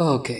Ok,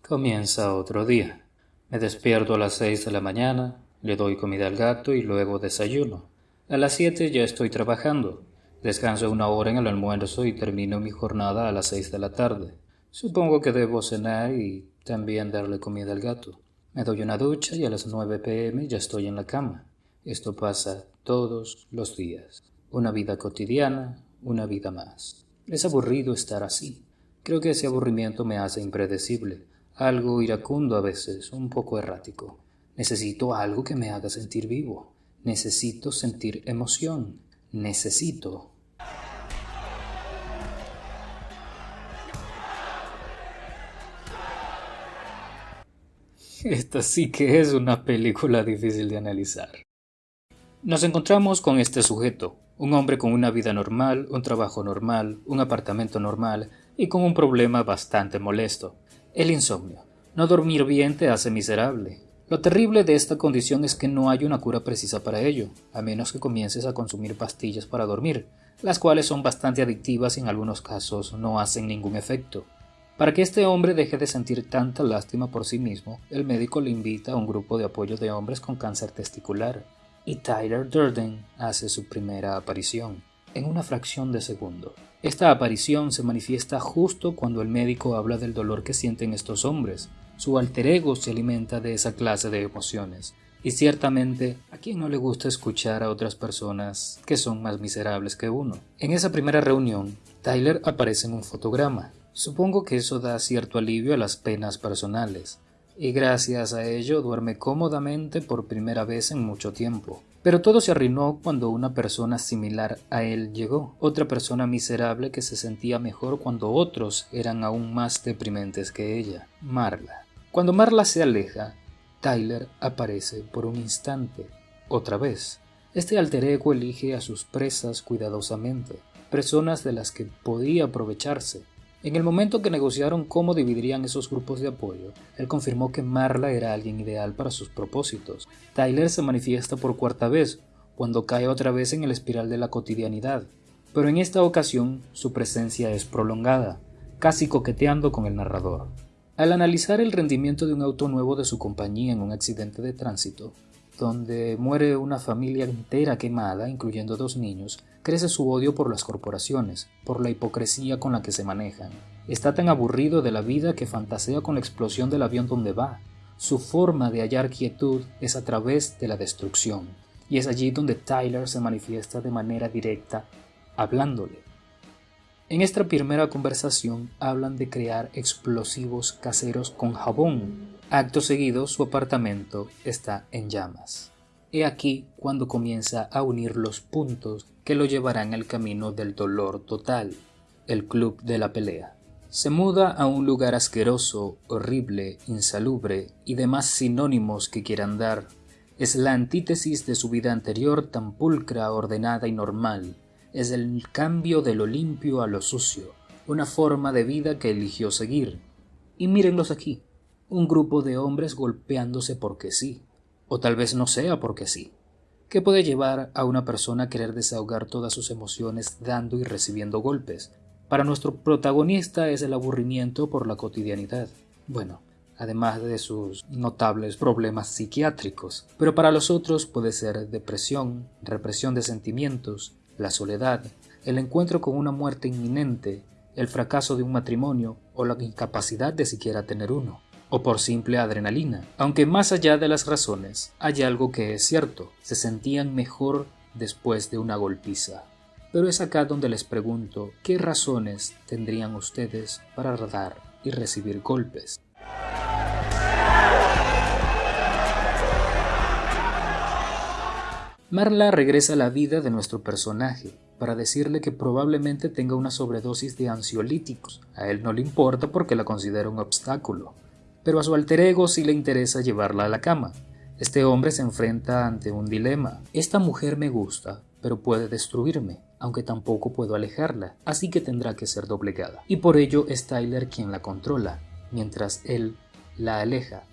comienza otro día. Me despierto a las seis de la mañana, le doy comida al gato y luego desayuno. A las siete ya estoy trabajando. Descanso una hora en el almuerzo y termino mi jornada a las seis de la tarde. Supongo que debo cenar y también darle comida al gato. Me doy una ducha y a las 9 pm ya estoy en la cama. Esto pasa todos los días. Una vida cotidiana, una vida más. Es aburrido estar así. Creo que ese aburrimiento me hace impredecible, algo iracundo a veces, un poco errático. Necesito algo que me haga sentir vivo. Necesito sentir emoción. Necesito Esta sí que es una película difícil de analizar. Nos encontramos con este sujeto, un hombre con una vida normal, un trabajo normal, un apartamento normal y con un problema bastante molesto, el insomnio. No dormir bien te hace miserable. Lo terrible de esta condición es que no hay una cura precisa para ello, a menos que comiences a consumir pastillas para dormir, las cuales son bastante adictivas y en algunos casos no hacen ningún efecto. Para que este hombre deje de sentir tanta lástima por sí mismo, el médico le invita a un grupo de apoyo de hombres con cáncer testicular, y Tyler Durden hace su primera aparición, en una fracción de segundo. Esta aparición se manifiesta justo cuando el médico habla del dolor que sienten estos hombres. Su alter ego se alimenta de esa clase de emociones, y ciertamente, ¿a quién no le gusta escuchar a otras personas que son más miserables que uno? En esa primera reunión, Tyler aparece en un fotograma, Supongo que eso da cierto alivio a las penas personales, y gracias a ello duerme cómodamente por primera vez en mucho tiempo. Pero todo se arruinó cuando una persona similar a él llegó, otra persona miserable que se sentía mejor cuando otros eran aún más deprimentes que ella, Marla. Cuando Marla se aleja, Tyler aparece por un instante, otra vez. Este alter ego elige a sus presas cuidadosamente, personas de las que podía aprovecharse, en el momento que negociaron cómo dividirían esos grupos de apoyo, él confirmó que Marla era alguien ideal para sus propósitos. Tyler se manifiesta por cuarta vez, cuando cae otra vez en el espiral de la cotidianidad, pero en esta ocasión su presencia es prolongada, casi coqueteando con el narrador. Al analizar el rendimiento de un auto nuevo de su compañía en un accidente de tránsito, donde muere una familia entera quemada, incluyendo dos niños, crece su odio por las corporaciones, por la hipocresía con la que se manejan. Está tan aburrido de la vida que fantasea con la explosión del avión donde va. Su forma de hallar quietud es a través de la destrucción, y es allí donde Tyler se manifiesta de manera directa, hablándole. En esta primera conversación hablan de crear explosivos caseros con jabón. Acto seguido, su apartamento está en llamas. He aquí cuando comienza a unir los puntos que lo llevarán al camino del dolor total, el club de la pelea. Se muda a un lugar asqueroso, horrible, insalubre y demás sinónimos que quieran dar. Es la antítesis de su vida anterior tan pulcra, ordenada y normal. Es el cambio de lo limpio a lo sucio, una forma de vida que eligió seguir. Y mírenlos aquí, un grupo de hombres golpeándose porque sí, o tal vez no sea porque sí. ¿Qué puede llevar a una persona a querer desahogar todas sus emociones dando y recibiendo golpes? Para nuestro protagonista es el aburrimiento por la cotidianidad. Bueno, además de sus notables problemas psiquiátricos. Pero para los otros puede ser depresión, represión de sentimientos, la soledad, el encuentro con una muerte inminente, el fracaso de un matrimonio o la incapacidad de siquiera tener uno o por simple adrenalina. Aunque más allá de las razones, hay algo que es cierto, se sentían mejor después de una golpiza. Pero es acá donde les pregunto, ¿qué razones tendrían ustedes para dar y recibir golpes? Marla regresa a la vida de nuestro personaje para decirle que probablemente tenga una sobredosis de ansiolíticos. A él no le importa porque la considera un obstáculo pero a su alter ego sí le interesa llevarla a la cama. Este hombre se enfrenta ante un dilema. Esta mujer me gusta, pero puede destruirme, aunque tampoco puedo alejarla, así que tendrá que ser doblegada. Y por ello es Tyler quien la controla, mientras él la aleja.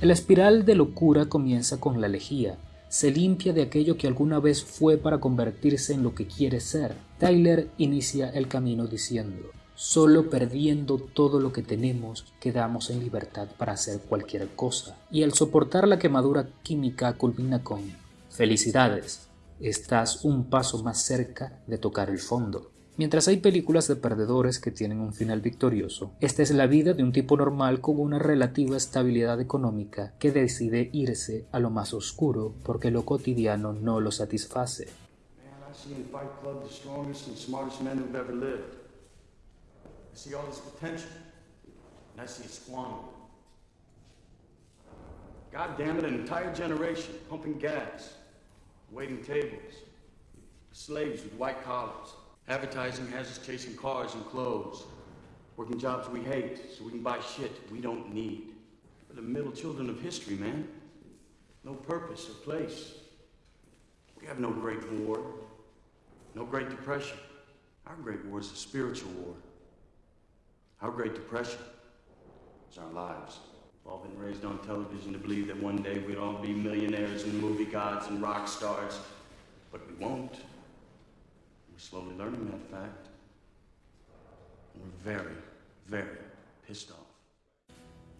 La espiral de locura comienza con la lejía, se limpia de aquello que alguna vez fue para convertirse en lo que quiere ser. Tyler inicia el camino diciendo, Solo perdiendo todo lo que tenemos quedamos en libertad para hacer cualquier cosa. Y al soportar la quemadura química culmina con felicidades, estás un paso más cerca de tocar el fondo. Mientras hay películas de perdedores que tienen un final victorioso, esta es la vida de un tipo normal con una relativa estabilidad económica que decide irse a lo más oscuro porque lo cotidiano no lo satisface. God damn it, an entire generation pumping gas, waiting tables, slaves with white collars. Advertising has us chasing cars and clothes, working jobs we hate so we can buy shit we don't need. We're the middle children of history, man. No purpose or place. We have no great war, no great depression. Our great war is a spiritual war. Our great depression is our lives. We've all been raised on television to believe that one day we'd all be millionaires and movie gods and rock stars, but we won't. We're slowly learning that fact. And we're very, very pissed off.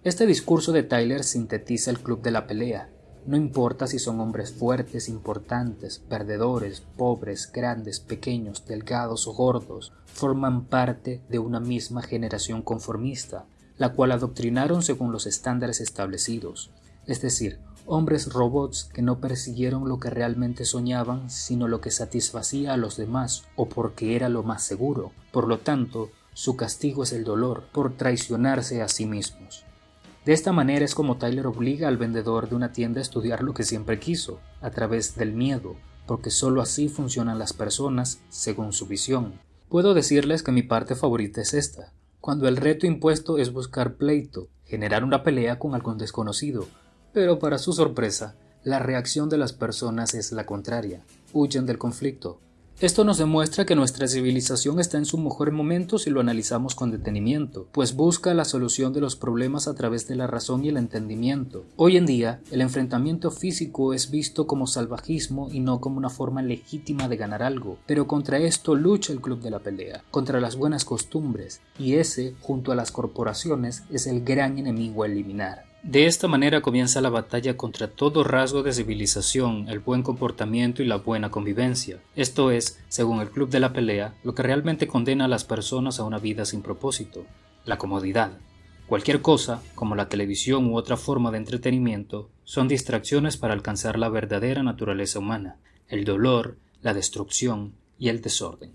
Este discurso de Tyler sintetiza el club de la pelea. No importa si son hombres fuertes, importantes, perdedores, pobres, grandes, pequeños, delgados o gordos, forman parte de una misma generación conformista, la cual adoctrinaron según los estándares establecidos, es decir, hombres robots que no persiguieron lo que realmente soñaban, sino lo que satisfacía a los demás o porque era lo más seguro. Por lo tanto, su castigo es el dolor por traicionarse a sí mismos. De esta manera es como Tyler obliga al vendedor de una tienda a estudiar lo que siempre quiso, a través del miedo, porque sólo así funcionan las personas según su visión. Puedo decirles que mi parte favorita es esta, cuando el reto impuesto es buscar pleito, generar una pelea con algún desconocido, pero para su sorpresa, la reacción de las personas es la contraria, huyen del conflicto. Esto nos demuestra que nuestra civilización está en su mejor momento si lo analizamos con detenimiento, pues busca la solución de los problemas a través de la razón y el entendimiento. Hoy en día, el enfrentamiento físico es visto como salvajismo y no como una forma legítima de ganar algo, pero contra esto lucha el club de la pelea, contra las buenas costumbres, y ese, junto a las corporaciones, es el gran enemigo a eliminar. De esta manera comienza la batalla contra todo rasgo de civilización, el buen comportamiento y la buena convivencia. Esto es, según el Club de la Pelea, lo que realmente condena a las personas a una vida sin propósito, la comodidad. Cualquier cosa, como la televisión u otra forma de entretenimiento, son distracciones para alcanzar la verdadera naturaleza humana, el dolor, la destrucción y el desorden.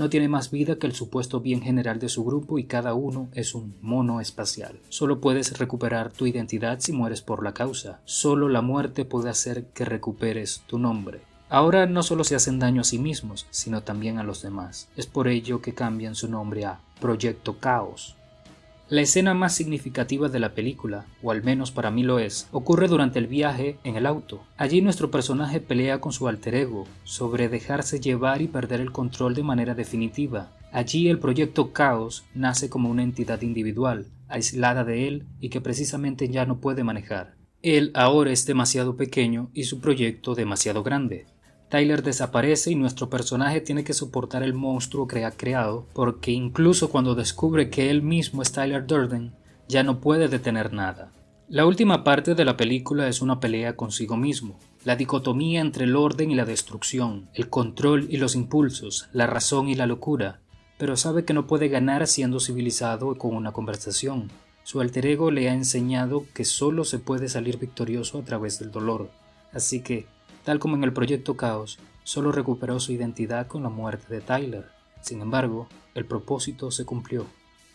No tiene más vida que el supuesto bien general de su grupo y cada uno es un mono espacial. Solo puedes recuperar tu identidad si mueres por la causa. Solo la muerte puede hacer que recuperes tu nombre. Ahora no solo se hacen daño a sí mismos, sino también a los demás. Es por ello que cambian su nombre a Proyecto Caos. La escena más significativa de la película, o al menos para mí lo es, ocurre durante el viaje en el auto. Allí nuestro personaje pelea con su alter ego sobre dejarse llevar y perder el control de manera definitiva. Allí el proyecto Caos nace como una entidad individual, aislada de él y que precisamente ya no puede manejar. Él ahora es demasiado pequeño y su proyecto demasiado grande. Tyler desaparece y nuestro personaje tiene que soportar el monstruo que ha creado, porque incluso cuando descubre que él mismo es Tyler Durden, ya no puede detener nada. La última parte de la película es una pelea consigo mismo, la dicotomía entre el orden y la destrucción, el control y los impulsos, la razón y la locura, pero sabe que no puede ganar siendo civilizado con una conversación. Su alter ego le ha enseñado que solo se puede salir victorioso a través del dolor, así que Tal como en el proyecto Caos, solo recuperó su identidad con la muerte de Tyler. Sin embargo, el propósito se cumplió.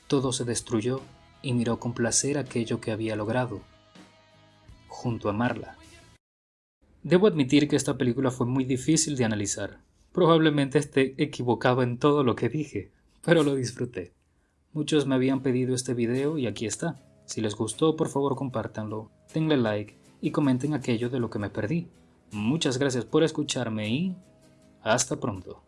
Todo se destruyó y miró con placer aquello que había logrado, junto a Marla. Debo admitir que esta película fue muy difícil de analizar. Probablemente esté equivocado en todo lo que dije, pero lo disfruté. Muchos me habían pedido este video y aquí está. Si les gustó, por favor compártanlo, denle like y comenten aquello de lo que me perdí. Muchas gracias por escucharme y hasta pronto.